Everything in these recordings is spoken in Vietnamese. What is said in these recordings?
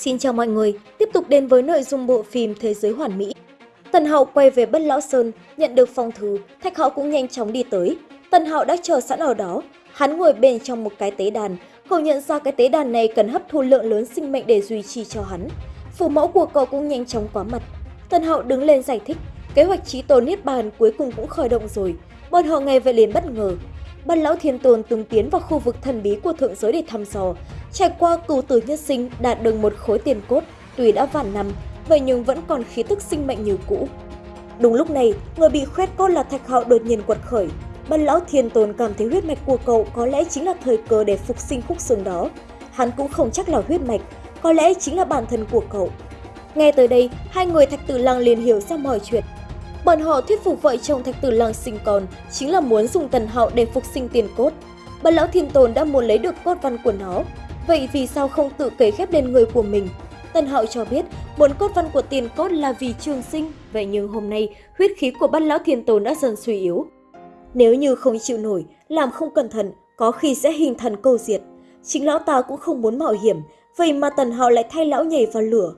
Xin chào mọi người, tiếp tục đến với nội dung bộ phim Thế giới hoàn mỹ. Tần Hạo quay về Bất Lão Sơn, nhận được phong thư, Thạch Hạo cũng nhanh chóng đi tới. Tần Hạo đã chờ sẵn ở đó, hắn ngồi bên trong một cái tế đàn, cậu nhận ra cái tế đàn này cần hấp thu lượng lớn sinh mệnh để duy trì cho hắn. Phụ mẫu của cậu cũng nhanh chóng quá mặt. Tần Hạo đứng lên giải thích, kế hoạch trí tồn niết bàn cuối cùng cũng khởi động rồi. Bọn họ nghe vậy liền bất ngờ. Bất lão thiên tồn từng tiến vào khu vực thần bí của thượng giới để thăm dò, trải qua cửu tử nhất sinh đạt được một khối tiền cốt, tuy đã vạn năm, vậy nhưng vẫn còn khí tức sinh mệnh như cũ. Đúng lúc này, người bị khoét cốt là Thạch Hạo đột nhiên quật khởi. bần lão thiên tồn cảm thấy huyết mạch của cậu có lẽ chính là thời cơ để phục sinh khúc xương đó. Hắn cũng không chắc là huyết mạch, có lẽ chính là bản thân của cậu. Nghe tới đây, hai người Thạch Tử Lăng liền hiểu ra mọi chuyện. Bọn họ thuyết phục vợ chồng Thạch Tử Lăng sinh con chính là muốn dùng tần hạo để phục sinh tiền cốt. bần lão thiên tồn đã muốn lấy được cốt văn của nó, vậy vì sao không tự kể khép lên người của mình? Tần Hạo cho biết muốn cốt văn của tiền cốt là vì trường sinh, vậy nhưng hôm nay huyết khí của bát lão thiên tôn đã dần suy yếu. Nếu như không chịu nổi, làm không cẩn thận, có khi sẽ hình thần câu diệt. Chính lão ta cũng không muốn mạo hiểm, vậy mà Tần Hạo lại thay lão nhảy vào lửa.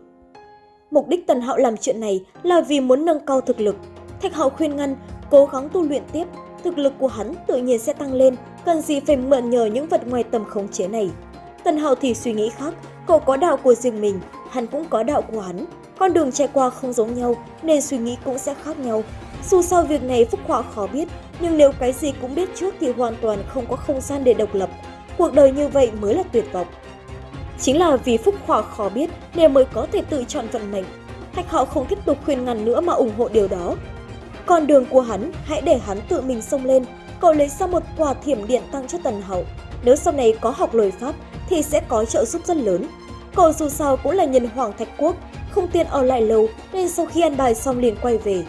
Mục đích Tần Hạo làm chuyện này là vì muốn nâng cao thực lực. Thạch Hạo khuyên ngăn, cố gắng tu luyện tiếp, thực lực của hắn tự nhiên sẽ tăng lên, cần gì phải mượn nhờ những vật ngoài tầm khống chế này. Tần Hạo thì suy nghĩ khác, cậu có đạo của riêng mình, hắn cũng có đạo của hắn. Con đường trải qua không giống nhau nên suy nghĩ cũng sẽ khác nhau. Dù sao việc này Phúc Họa khó biết, nhưng nếu cái gì cũng biết trước thì hoàn toàn không có không gian để độc lập. Cuộc đời như vậy mới là tuyệt vọng. Chính là vì Phúc Họa khó biết nên mới có thể tự chọn vận mệnh. Thạch Hạo không tiếp tục khuyên ngăn nữa mà ủng hộ điều đó. Con đường của hắn, hãy để hắn tự mình xông lên. Cậu lấy ra một quả thiểm điện tăng cho Tần Hậu. Nếu sau này có học lời Pháp thì sẽ có trợ giúp rất lớn. Cậu dù sao cũng là nhân hoàng thạch quốc, không tiện ở lại lâu nên sau khi ăn bài xong liền quay về.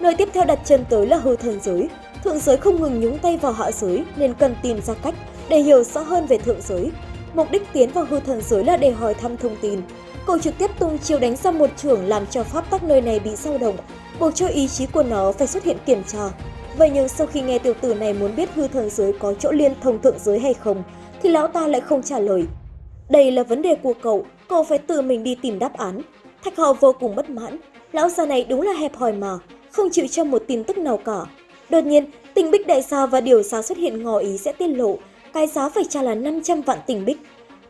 Nơi tiếp theo đặt chân tới là hư thần giới. Thượng giới không ngừng nhúng tay vào hạ giới nên cần tìm ra cách để hiểu rõ hơn về thượng giới. Mục đích tiến vào hư thần giới là để hỏi thăm thông tin. Cậu trực tiếp tung chiêu đánh ra một trưởng làm cho pháp tắc nơi này bị dao động, buộc cho ý chí của nó phải xuất hiện kiểm tra. Vậy nhưng sau khi nghe tiểu tử này muốn biết hư thần giới có chỗ liên thông thượng giới hay không, thì lão ta lại không trả lời. Đây là vấn đề của cậu, cậu phải tự mình đi tìm đáp án. Thạch Hạo vô cùng bất mãn, lão già này đúng là hẹp hòi mà, không chịu cho một tin tức nào cả. Đột nhiên, tình bích đại sao và điều sao xuất hiện ngỏ ý sẽ tiết lộ, cái giá phải trả là 500 vạn tình bích.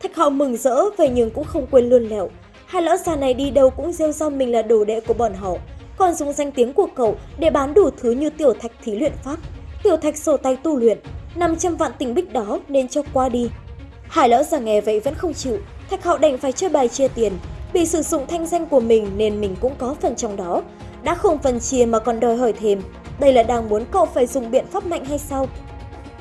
Thạch Hạo mừng rỡ vậy nhưng cũng không quên luôn lẹo. Hai lão già này đi đâu cũng rêu rao mình là đồ đệ của bọn họ, còn dùng danh tiếng của cậu để bán đủ thứ như tiểu thạch thí luyện pháp, tiểu thạch sổ tay tu luyện. 500 vạn tình bích đó nên cho qua đi. Hải lão già nghe vậy vẫn không chịu, Thạch Hạo đành phải chơi bài chia tiền. Vì sử dụng thanh danh của mình nên mình cũng có phần trong đó. Đã không phần chia mà còn đòi hỏi thêm. Đây là đang muốn cậu phải dùng biện pháp mạnh hay sao?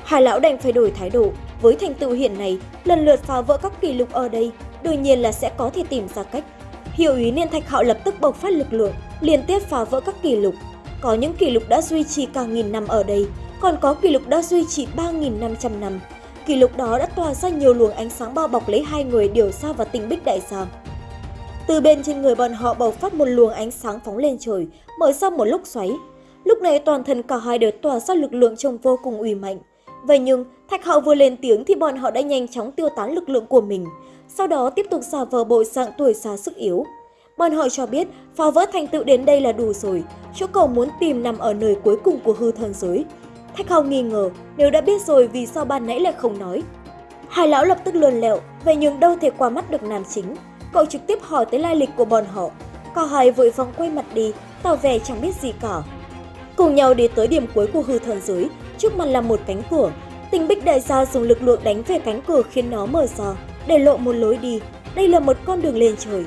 Hải lão đành phải đổi thái độ. Với thành tựu hiện này, lần lượt phá vỡ các kỷ lục ở đây, đương nhiên là sẽ có thể tìm ra cách. hiệu ý nên Thạch Hạo lập tức bộc phát lực lượng, liên tiếp phá vỡ các kỷ lục. Có những kỷ lục đã duy trì cả nghìn năm ở đây, còn có kỷ lục đã duy trì 3.500 năm. Kỷ lục đó đã tỏa ra nhiều luồng ánh sáng bao bọc lấy hai người điều xa và tình bích đại giang Từ bên trên người bọn họ bộc phát một luồng ánh sáng phóng lên trời, mở ra một lúc xoáy. Lúc này toàn thân cả hai đều tỏa ra lực lượng trông vô cùng uy mạnh. Vậy nhưng, Thạch Hạo vừa lên tiếng thì bọn họ đã nhanh chóng tiêu tán lực lượng của mình, sau đó tiếp tục giả vờ bộ dạng tuổi già sức yếu. Bọn họ cho biết phá vỡ thành tựu đến đây là đủ rồi, chỗ cầu muốn tìm nằm ở nơi cuối cùng của hư thần giới. Thạch Hạo nghi ngờ nếu đã biết rồi vì sao ban nãy lại không nói. Hai lão lập tức luồn lẹo, vậy nhưng đâu thể qua mắt được nam chính. Cậu trực tiếp hỏi tới lai lịch của bọn họ. Cả hai vội vòng quay mặt đi, tỏ vẻ chẳng biết gì cả. Cùng nhau đi tới điểm cuối của hư thần giới, trước mặt là một cánh cửa. Tình bích đại gia dùng lực lượng đánh về cánh cửa khiến nó mở ra, để lộ một lối đi. Đây là một con đường lên trời.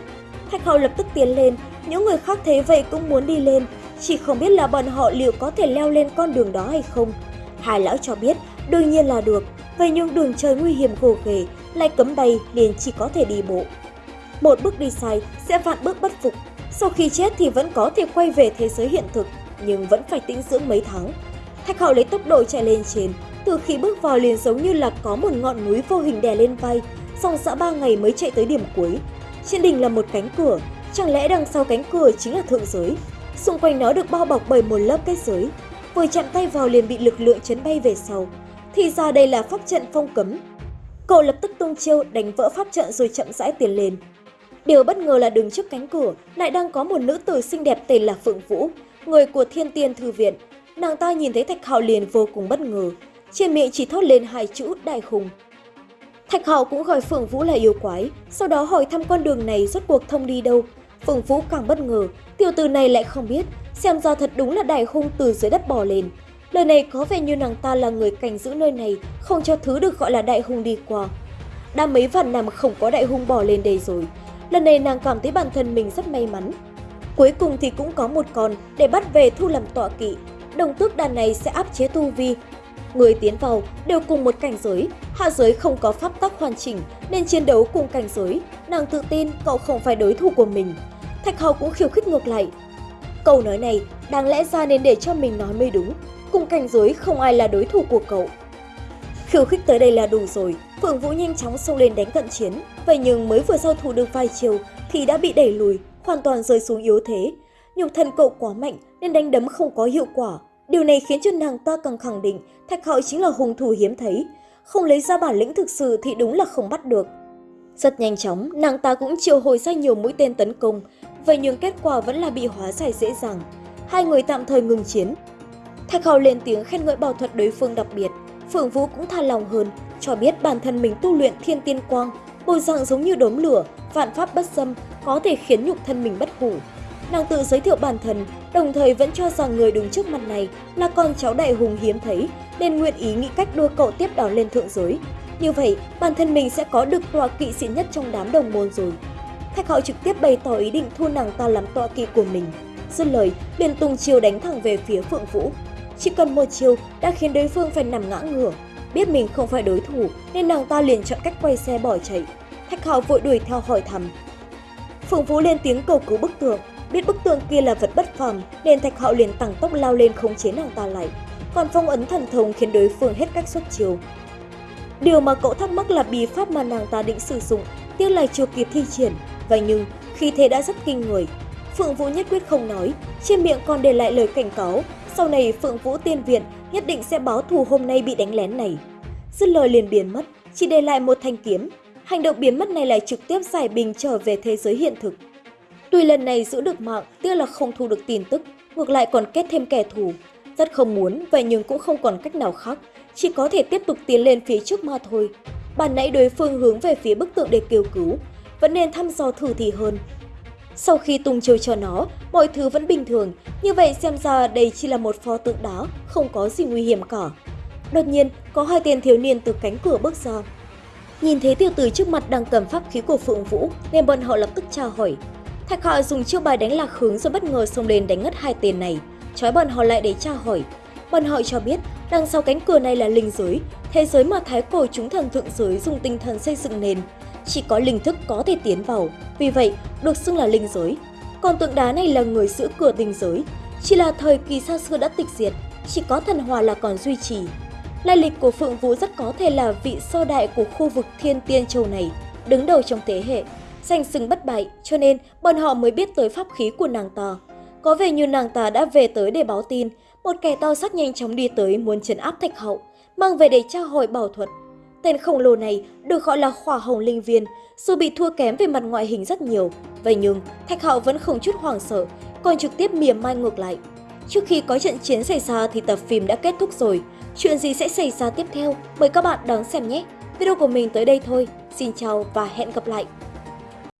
Thạch hậu lập tức tiến lên, những người khác thấy vậy cũng muốn đi lên, chỉ không biết là bọn họ liệu có thể leo lên con đường đó hay không. Hai lão cho biết, đương nhiên là được, vậy nhưng đường trời nguy hiểm gồ ghề, lại cấm bay liền chỉ có thể đi bộ. Một bước đi sai sẽ vạn bước bất phục, sau khi chết thì vẫn có thể quay về thế giới hiện thực, nhưng vẫn phải tĩnh dưỡng mấy tháng. Thạch hậu lấy tốc độ chạy lên trên, từ khi bước vào liền giống như là có một ngọn núi vô hình đè lên vai, song xã ba ngày mới chạy tới điểm cuối. Trên đỉnh là một cánh cửa, chẳng lẽ đằng sau cánh cửa chính là thượng giới? Xung quanh nó được bao bọc bởi một lớp kết giới, vừa chạm tay vào liền bị lực lượng chấn bay về sau. Thì ra đây là pháp trận phong cấm. Cậu lập tức tung chiêu đánh vỡ pháp trận rồi chậm rãi tiến lên. Điều bất ngờ là đứng trước cánh cửa lại đang có một nữ tử xinh đẹp tên là Phượng Vũ, người của Thiên Tiên Thư Viện. Nàng ta nhìn thấy Thạch Hạo liền vô cùng bất ngờ, trên miệng chỉ thốt lên hai chữ đại hùng. Thạch Hạo cũng gọi Phượng Vũ là yêu quái, sau đó hỏi thăm con đường này rốt cuộc thông đi đâu. Phương Vũ càng bất ngờ, tiểu tử này lại không biết, xem ra thật đúng là đại hung từ dưới đất bò lên. Lời này có vẻ như nàng ta là người cảnh giữ nơi này, không cho thứ được gọi là đại hung đi qua. Đã mấy vạn năm không có đại hung bò lên đây rồi, lần này nàng cảm thấy bản thân mình rất may mắn. Cuối cùng thì cũng có một con để bắt về thu làm tọa kỵ, đồng tước đàn này sẽ áp chế tu vi. Người tiến vào đều cùng một cảnh giới, hạ giới không có pháp tắc hoàn chỉnh nên chiến đấu cùng cảnh giới, nàng tự tin cậu không phải đối thủ của mình. Thạch Hầu cũng khiêu khích ngược lại. Câu nói này đáng lẽ ra nên để cho mình nói mới đúng, cùng cảnh giới không ai là đối thủ của cậu. Khiêu khích tới đây là đủ rồi, Phượng Vũ nhanh chóng xông lên đánh cận chiến, vậy nhưng mới vừa giao thủ được vài chiều thì đã bị đẩy lùi, hoàn toàn rơi xuống yếu thế. Nhục thân cậu quá mạnh nên đánh đấm không có hiệu quả. Điều này khiến cho nàng ta càng khẳng định Thạch Hạo chính là hung thủ hiếm thấy. Không lấy ra bản lĩnh thực sự thì đúng là không bắt được. Rất nhanh chóng, nàng ta cũng triệu hồi ra nhiều mũi tên tấn công, vậy nhưng kết quả vẫn là bị hóa giải dễ dàng. Hai người tạm thời ngừng chiến. Thạch Hào lên tiếng khen ngợi bảo thuật đối phương đặc biệt, Phượng Vũ cũng tha lòng hơn, cho biết bản thân mình tu luyện thiên tiên quang, bồi dạng giống như đốm lửa, vạn pháp bất xâm, có thể khiến nhục thân mình bất hủ. Nàng tự giới thiệu bản thân, đồng thời vẫn cho rằng người đứng trước mặt này là con cháu đại hùng hiếm thấy, nên nguyện ý nghĩ cách đưa cậu tiếp đón lên thượng giới. Như vậy, bản thân mình sẽ có được tọa kỵ sĩ nhất trong đám đồng môn rồi. Thạch Hạo trực tiếp bày tỏ ý định thu nàng ta làm tọa kỵ của mình. Dứt lời, liền tung chiêu đánh thẳng về phía Phượng Vũ. Chỉ cần một chiêu đã khiến đối phương phải nằm ngã ngửa. Biết mình không phải đối thủ nên nàng ta liền chọn cách quay xe bỏ chạy. Thạch Hạo vội đuổi theo hỏi thăm. Phượng Vũ lên tiếng cầu cứu bức tường, biết bức tường kia là vật bất phàm nên Thạch Hạo liền tăng tốc lao lên khống chế nàng ta lại. Còn phong ấn thần thông khiến đối phương hết cách xuất chiều. Điều mà cậu thắc mắc là bí pháp mà nàng ta định sử dụng, tiếc là chưa kịp thi triển. Vậy nhưng, khi thế đã rất kinh người. Phượng Vũ nhất quyết không nói, trên miệng còn để lại lời cảnh cáo, sau này Phượng Vũ tiên viện nhất định sẽ báo thù hôm nay bị đánh lén này. Dứt lời liền biến mất, chỉ để lại một thanh kiếm. Hành động biến mất này lại trực tiếp giải bình trở về thế giới hiện thực. Tuy lần này giữ được mạng, tiếc là không thu được tin tức, ngược lại còn kết thêm kẻ thù. Rất không muốn, vậy nhưng cũng không còn cách nào khác, chỉ có thể tiếp tục tiến lên phía trước mà thôi. Bàn nãy đối phương hướng về phía bức tượng để kêu cứu, vẫn nên thăm dò thử thì hơn. Sau khi tung chiêu cho nó, mọi thứ vẫn bình thường, như vậy xem ra đây chỉ là một pho tượng đá, không có gì nguy hiểm cả. Đột nhiên, có hai tên thiếu niên từ cánh cửa bước ra. Nhìn thấy tiểu tử trước mặt đang cầm pháp khí của Phượng Vũ, nên bọn họ lập tức tra hỏi. Thạch họ dùng chiêu bài đánh lạc hướng rồi bất ngờ xông lên đánh ngất hai tên này, trói bọn họ lại để tra hỏi. Bọn họ cho biết đằng sau cánh cửa này là linh giới, thế giới mà thái cổ chúng thần thượng giới dùng tinh thần xây dựng nền. Chỉ có linh thức có thể tiến vào, vì vậy được xưng là linh giới. Còn tượng đá này là người giữ cửa tinh giới, chỉ là thời kỳ xa xưa đã tịch diệt, chỉ có thần hòa là còn duy trì. Lai lịch của Phượng Vũ rất có thể là vị sơ đại của khu vực Thiên Tiên Châu này, đứng đầu trong thế hệ, danh xưng bất bại, cho nên bọn họ mới biết tới pháp khí của nàng ta. Có vẻ như nàng ta đã về tới để báo tin, một kẻ to xác nhanh chóng đi tới muốn trấn áp Thạch Hậu, mang về để tra hỏi bảo thuật. Tên khổng lồ này được gọi là khỏa hồng linh viên, dù bị thua kém về mặt ngoại hình rất nhiều. Vậy nhưng, Thạch Hậu vẫn không chút hoảng sợ, còn trực tiếp mỉa mai ngược lại. Trước khi có trận chiến xảy ra thì tập phim đã kết thúc rồi. Chuyện gì sẽ xảy ra tiếp theo? Mời các bạn đón xem nhé! Video của mình tới đây thôi. Xin chào và hẹn gặp lại!